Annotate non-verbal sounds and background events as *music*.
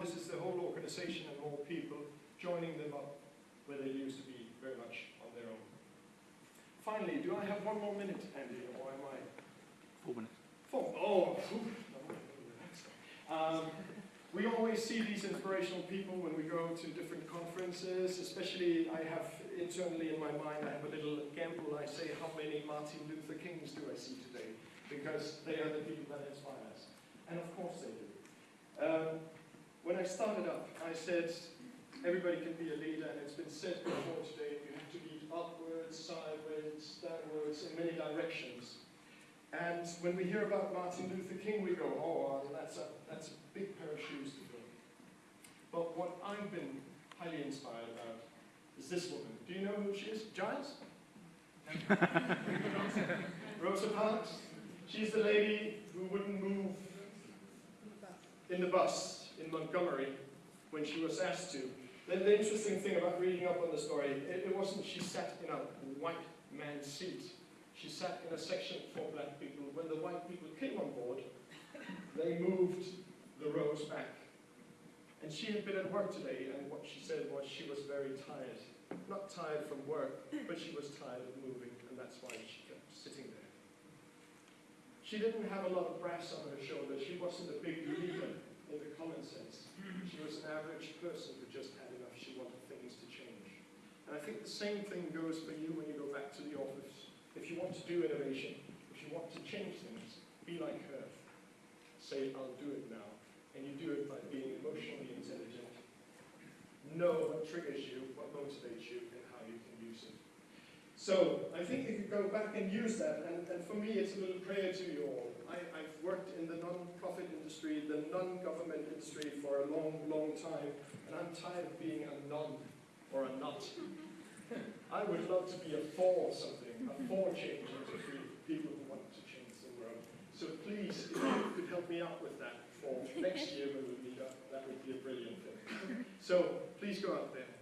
This is the whole organization and all people joining them up where they used to be very much on their own. Finally, do I have one more minute, Andy, or am I? Four minutes. Four. Oh, *laughs* um, we always see these inspirational people when we go to different conferences, especially I have internally in my mind, I have a little gamble. I say, how many Martin Luther Kings do I see today? Because they are the people that inspire us. And of course they do. Um, I started up, I said, everybody can be a leader, and it's been said before today, you have to lead upwards, sideways, downwards, in many directions. And when we hear about Martin Luther King, we go, oh, that's, a, that's a big pair of shoes to fill. But what I've been highly inspired about is this woman. Do you know who she is? Giles? *laughs* Rosa Parks? She's the lady who wouldn't move in the bus Montgomery when she was asked to. The, the interesting thing about reading up on the story, it, it wasn't she sat in a white man's seat. She sat in a section for black people. When the white people came on board, they moved the rows back. And she had been at work today, and what she said was she was very tired. Not tired from work, but she was tired of moving, and that's why she kept sitting there. She didn't have a lot of brass on her shoulders. She wasn't a big leader in the common sense. She was an average person who just had enough. She wanted things to change. And I think the same thing goes for you when you go back to the office. If you want to do innovation, if you want to change things, be like her. Say, I'll do it now. And you do it by being emotionally intelligent. Know what triggers you, what motivates you, and how you can use it. So, I think you could go back and use that, and, and for me it's a little prayer to you all. I, I've worked in the non-profit industry, the non-government industry a long, long time, and I'm tired of being a non or a nut. *laughs* I would love to be a for something, a for change, and to free people who want to change the world. So please, if you could help me out with that for next year when we meet up, that would be a brilliant thing. So please go out there.